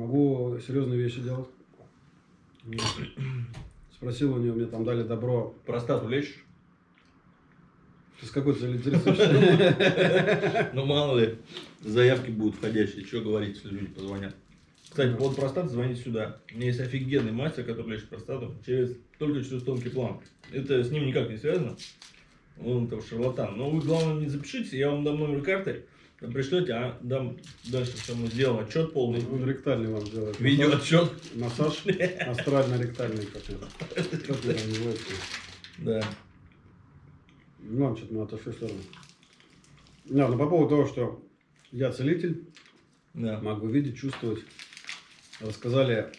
Могу серьезные вещи делать. Вот. Спросил у него, мне там дали добро. Простату лечишь? Ты с какой целью интересуешься? Ну, мало ли, заявки будут входящие. Что говорить, если люди позвонят? Кстати, по поводу простаты звоните сюда. У меня есть офигенный мастер, который лечит простату через, только через тонкий план. Это с ним никак не связано. Он там шарлатан. Но вы, главное, не запишите, я вам дам номер карты. Пришлете, а дам дальше, что мы сделаем отчет полный. Он ректальный вам делает. Видео отчет. Массаж астрально-ректальный какой-то. Да. Ну, что-то мы отошли в сторону. Да, ну по поводу того, что я целитель, Да. могу видеть, чувствовать. Рассказали,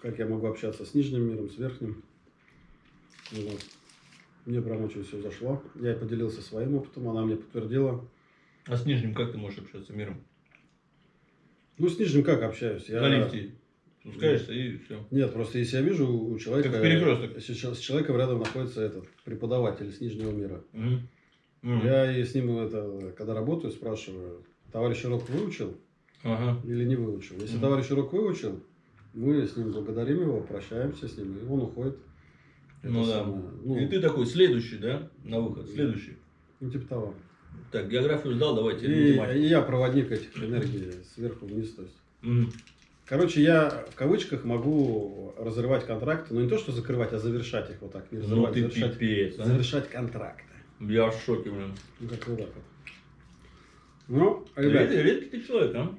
как я могу общаться с нижним миром, с верхним. Вот. Мне прям очень все зашло. Я поделился своим опытом, она мне подтвердила. А с нижним как ты можешь общаться миром? Ну, с нижним как общаюсь? Я... На лифте спускаешься и все. Нет, просто если я вижу у человека... Как перекресток. Если с человеком рядом находится этот преподаватель с нижнего мира. Мгм. Я и с ним, это, когда работаю, спрашиваю, товарищ урок выучил Ага. или не выучил? Если Мгм. товарищ урок выучил, мы с ним благодарим его, прощаемся с ним, и он уходит. Это Ну да. самое, ну, И ты такой следующий, да? На выход. Следующий. ну, типа того. Так, географию сдал, давайте И, и я проводник этих энергий сверху вниз. То есть. Мгм. Короче, я в кавычках могу разрывать контракты, но не то, что закрывать, а завершать их вот так. Не Ну разрывать, ты завершать, пипец, а? завершать контракты. Я в шоке, блин. Ну, как вот так вот. Ну, ребят, Редкий, редкий ты человек, а?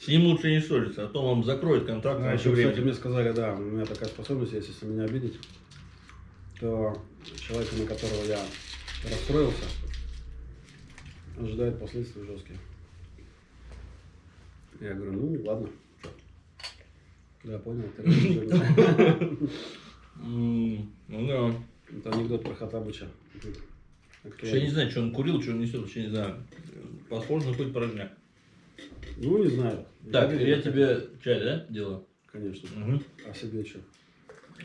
С ним лучше не ссориться, а то вам закроет контракт А раньше еще, кстати, времени. мне сказали, да, у меня такая способность есть, если меня обидеть, то человека, на которого я расстроился, ожидает последствий жесткие. Я говорю, ну ладно. Да, понял. Ну да. Это анекдот про Хатабыча. Я не знаю, что он курил, что он несет, вообще не знаю. Похоже на хоть порожняк. Ну, не знаю. Так, я тебе чай, да, делаю? Конечно. А себе что?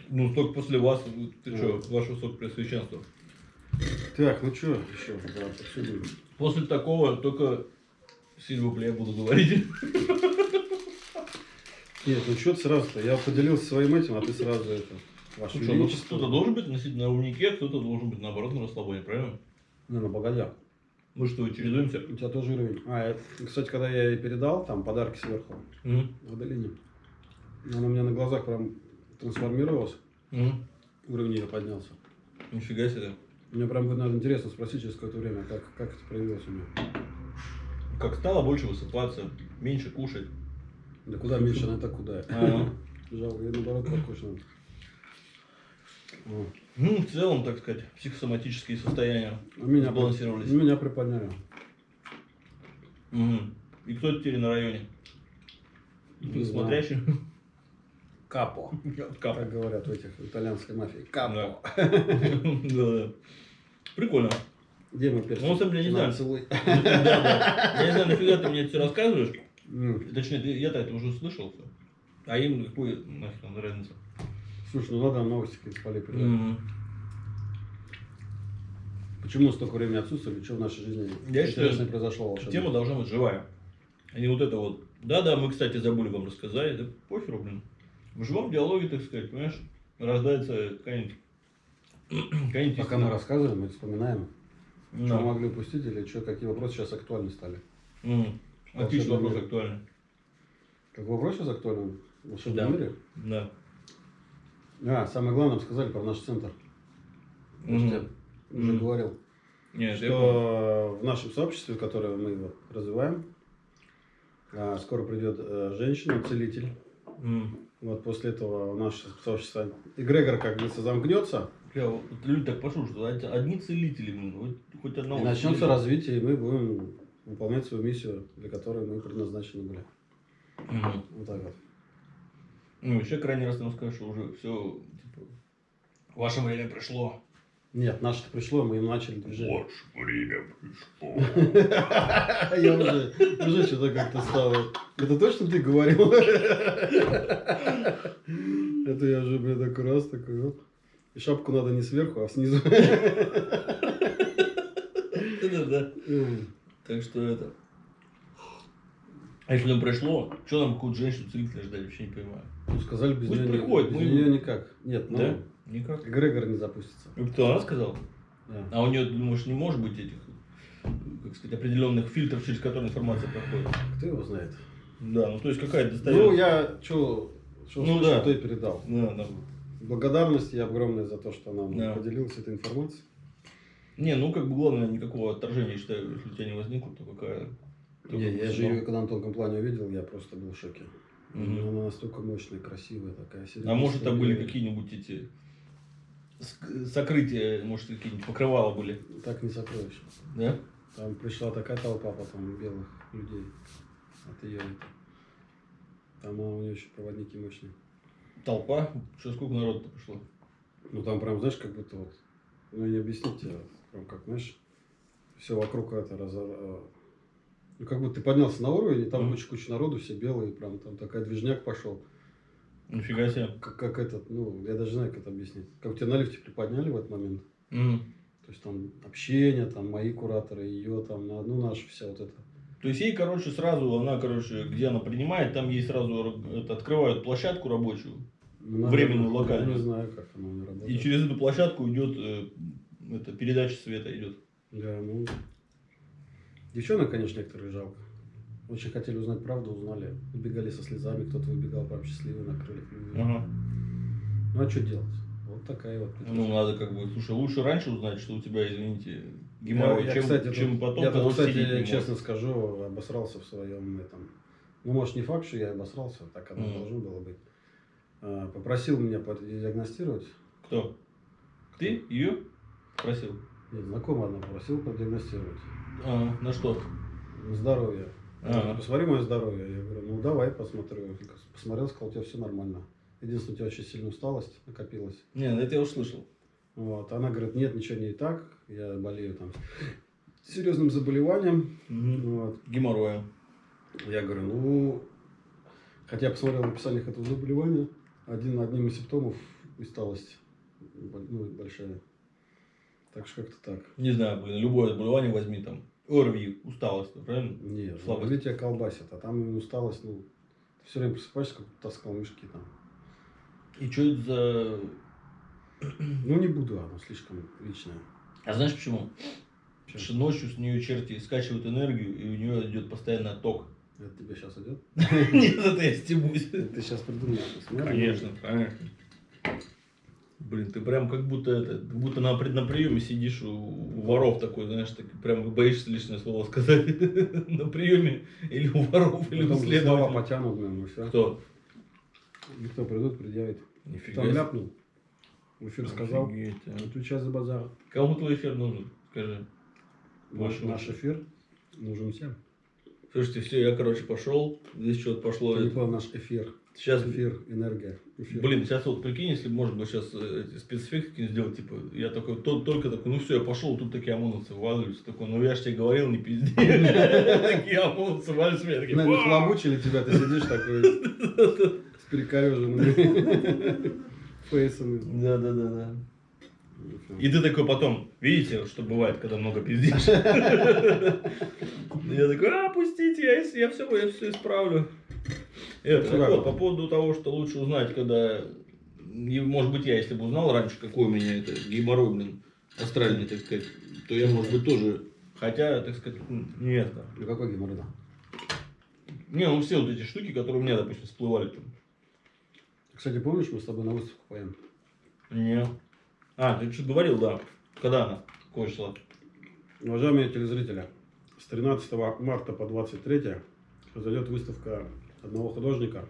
Ну, только после вас, ты Ну. что, ваше высокопреосвященство. Так, ну что еще? Да, обсудим. После такого только Сильвупле я буду говорить. Нет, ну что ты сразу-то? Я поделился своим этим, а ты сразу это... Ваше ну Величество. кто-то должен быть носить на умнике, кто-то должен быть наоборот на расслабоне, правильно? Не, ну погоди. Мы что, чередуемся? У тебя тоже уровень. А, это, кстати, когда я ей передал, там подарки сверху, Мгм. Адалине, она у меня на глазах прям трансформировалась, Мгм. уровень ее поднялся. Нифига себе. Мне прям будет, наверное, интересно спросить через какое-то время, как, как это проявилось у меня. Как стало больше высыпаться, меньше кушать. Да куда меньше, она так куда. Ага. Жалко, я наоборот покушал. Ну, в целом, так сказать, психосоматические состояния А меня, сбалансировались. меня приподняли. Мгм. И кто теперь на районе? Не. Смотрящий? Капо. Кап. Как говорят в этих итальянской мафии. Капо. Да-да. Прикольно. Где мы перси? Ну, самом деле, не На, знаю. Да, да. Я не знаю, нафига ты мне это все рассказываешь. М. Точнее, я-то это уже слышал. всё. А им какой нафиг там разница? Слушай, ну надо новости какие-то полепить. Мгм. Почему столько времени отсутствовали? Что в нашей жизни Я считаю, произошло волшебное? Тема должна быть живая. А не вот это вот. Да-да, мы, кстати, забыли вам рассказать. Да похеру, блин. В живом диалоге, так сказать, понимаешь, рождается какая-нибудь... Пока мы рассказываем, мы вспоминаем, Да. что могли упустить или что, какие вопросы сейчас актуальны стали. Мгм. Отличный Волшебный вопрос мир. актуальный. Как вопрос сейчас актуален в волшебном Да. мире? Да. А, самое главное, сказали про наш центр. Мгм. тебе уже Мгм. говорил. Нет, что в нашем сообществе, которое мы развиваем, а, скоро придет э, женщина-целитель. М. Вот после этого наше сообщество эгрегор как бы замкнется, Бля, вот люди так пошли, что од- одни целители, блин, хоть одного. и начнется целителя. развитие, и мы будем выполнять свою миссию, для которой мы предназначены были. Мгм. Вот так вот. Ну, еще крайний раз нам скажешь, что уже все, типа, ваше время пришло. Нет, наше пришло, мы им начали движение. Ваше время пришло. Я уже, уже что-то как-то стало. Это точно ты говорил? Это я уже, блин, такой раз, такой, оп. И шапку надо не сверху, а снизу. Да-да-да. Так что это. А если оно пришло, что там какую-то женщину целителя ждать, вообще не понимаю. Ну, сказали, без Пусть нее, приходит, без мы- нее никак. Нет, ну, Да? Никак. Эгрегор не запустится. Ну, кто, она сказала? Да. А у нее, думаешь, не может быть этих, как сказать, определенных фильтров, через которые информация проходит? Кто его знает? Да, ну то есть какая-то достается. Ну, я что, что Ну, слышал, да. то и передал. Да, да. Благодарность ей огромная за то, что она нам Да. поделилась этой информацией. Не, ну как бы главное, никакого отторжения, я считаю, если у тебя не возникло, то какая... то Не, я же ее когда на тонком плане увидел, я просто был в шоке. Мгм. Она настолько мощная, красивая такая. А может это были какие-нибудь эти сокрытия, может какие-нибудь покрывала были, Так не сокровище. да? Там пришла такая толпа потом белых людей от ее. Там а, у нее еще проводники мощные. Толпа, что сколько народу пришло? Ну там прям, знаешь, как будто вот, ну не объяснить тебе, прям как, знаешь, все вокруг это разо... э, Ну как будто ты поднялся на уровень, и там Мгм. куча-куча народу, все белые, прям там такая движняк пошел. Нифига себе. Как, как этот, ну, я даже знаю, как это объяснить. Как тебя на лифте приподняли в этот момент. Мгм. То есть там общение, там мои кураторы, ее там, на- ну наша вся вот эта. То есть ей, короче, сразу, она, короче, где она принимает, там ей сразу р- это, открывают площадку рабочую, Ну, Временную, локальную. Я не знаю, как она у работает. и через эту площадку идет, э, это, передача света идет. Да, ну. Девчонок, конечно, некоторые жалко. Очень хотели узнать правду, узнали. Убегали со слезами, кто-то выбегал прям счастливый на крыльях. Ага. Ну а что делать? Вот такая вот. Ну, надо как бы, слушай, лучше раньше узнать, что у тебя, извините, геморрой, я, чем, кстати, чем тут- потом, я тут, кстати, честно скажу, обосрался в своем этом. Ну, может, не факт, что я обосрался, так оно Мгм. должно было быть. А, Попросил меня продиагностировать. Кто? Ты? Ее? Просил? Нет, знакомая одна попросила продиагностировать. А, на что? На здоровье. Ага. Посмотри мое здоровье. Я говорю, ну давай посмотрю. Посмотрел, сказал, у тебя все нормально. Единственное, у тебя очень сильная усталость накопилась. Не, ну это я услышал. Вот. Она говорит, нет, ничего не так. Я болею там серьезным заболеванием. Вот. Геморроем. Я говорю, ну, хотя я посмотрел в описаниях этого заболевания, один, одним из симптомов усталость ну, большая. Так что как-то так. Не знаю, блин, любое заболевание возьми там. ОРВИ, усталость, правильно? Нет, Слабость. слабость. тебя колбасит, а там именно усталость, ну, ты все время просыпаешься, как таскал мешки там. И что это за... Ну, не буду, оно слишком личное. А знаешь почему? Чё? Потому что ночью с нее черти скачивают энергию, и у нее идет постоянно отток. Это тебе сейчас идет? Нет, это я стебусь. Ты сейчас придумал. Конечно, конечно. Блин, ты прям как будто это, как будто на, на приеме сидишь у, у воров такой, знаешь, так прям боишься лишнее слово сказать на приеме или у воров, или у Потом слова следователя. потянут, и все. Кто? Никто придут, предъявит. Нифига Там ляпнул. Эфир сказал. Офигеть, а. Отвечай за базар. Кому твой эфир нужен? Скажи. Наш, Ваши наш эфир нужен всем. Слушайте, все, я, короче, пошел. Здесь что-то пошло. Ты не понял, наш эфир. Сейчас, Эфир, энергия. Эфир. блин, сейчас вот прикинь, если бы можно было сейчас эти спецэффекты какие-нибудь сделать, типа, я такой, то, только такой, ну все, я пошел, тут такие ОМОНовцы валятся, такой, ну я же тебе говорил, не пизди. Такие ОМОНовцы валятся, меня такие! Нахлобучили тебя, ты сидишь такой с перекореженными фейсами. Да, да, да, да. И ты такой потом, видите, что бывает, когда много пиздишь? Я такой, а, пустите, я, я все, я все исправлю. Это, так вот, по поводу того, что лучше узнать, когда, может быть, я, если бы узнал раньше, какой у меня это геморрой, блин, астральный, так сказать, то я, может быть, тоже, хотя, так сказать, не это. Ну какой геморрой? да? Не, ну все вот эти штуки, которые у меня, допустим, всплывали там. Кстати, помнишь, мы с тобой на выставку поем? Не. А, ты что говорил, да. Когда она? Какое число? Уважаемые телезрители, с 13 марта по 23 произойдет выставка одного художника.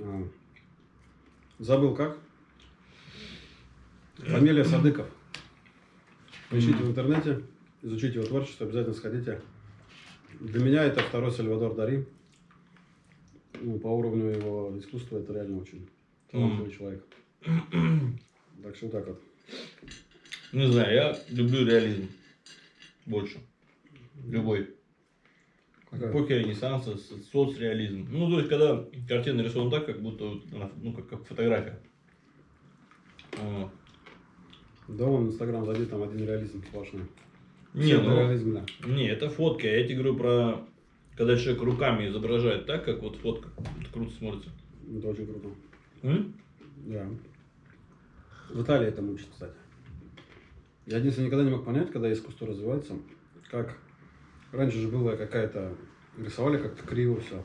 А, Забыл как? Фамилия Садыков. Поищите в интернете, изучите его творчество, обязательно сходите. Для меня это второй Сальвадор Дари. Ну, по уровню его искусства это реально очень талантливый человек. Так что вот так вот. Не знаю, я люблю реализм. Больше. Любой. Какая? Эпохи Ренессанса, соцреализм. Ну, то есть, когда картина нарисована так, как будто, ну, как, как фотография. Вот. Да вон в Инстаграм зайди, там один реализм сплошной. Не, ну, реализм, да. не, это фотки, я тебе говорю про Когда человек руками изображает так, как вот фотка, это круто смотрится. Это очень круто. М? Да. В Италии этому учат, кстати. Я единственное никогда не мог понять, когда искусство развивается, как раньше же было какая-то рисовали как-то криво все.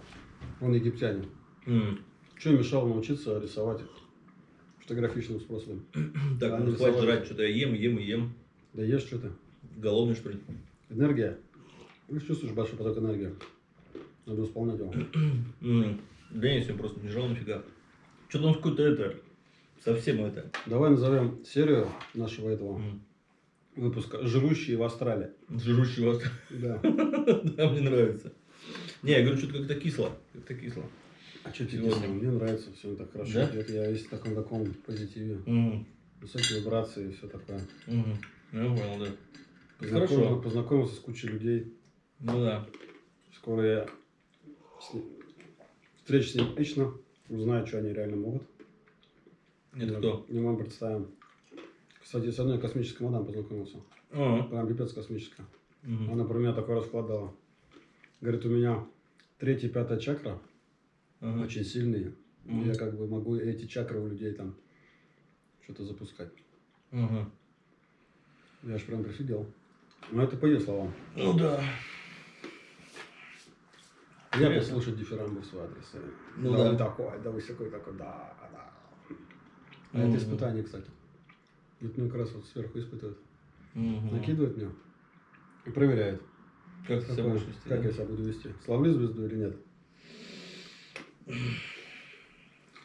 Он египтяне. М. Что мешало научиться рисовать фотографичным способом? Так, Они ну хватит жрать, что-то я ем, ем и ем. Да ешь что ты. Голодный, что ли? Энергия. Ты чувствуешь большой поток энергии. Надо восполнять его. М. Да я сегодня просто не жрал нифига. Что-то он какой-то это, совсем это. Давай назовем серию нашего этого м, выпуска «Жрущие в Австралии». Жрущий вас. Да. Да, мне нравится. Не, я говорю, что-то как-то кисло. Как-то кисло. А что тебе кисло? Мне нравится, все так хорошо. Да? Я весь в таком таком позитиве. Мгм. Высокие вибрации и все такое. Мгм. Я понял, да. Познакомился, Хорошо. познакомился с кучей людей. Ну да. Скоро я с встречусь с ним лично, узнаю, что они реально могут. Это Мы- кто? Мы вам представим. Кстати, с одной космической мадам познакомился. А, Прям пипец космическая. мгм. Она про меня такой расклад дала. Говорит, у меня третья, пятая чакра Ага. очень сильные. Мгм. Я как бы могу эти чакры у людей там что-то запускать. Ага. Я аж прям прифигел. Ну, это по ее словам. Ну да. Я Интересно. послушать дифирамбы в свой адрес. Ну да, да. такой, да вы такой, такой, да, да. А Мгм. это испытание, кстати. Это мне как раз вот сверху испытывают. Мгм. Накидывают мне и проверяют, Как ты себя будешь вести? как да? я себя буду вести. Славлю звезду или нет.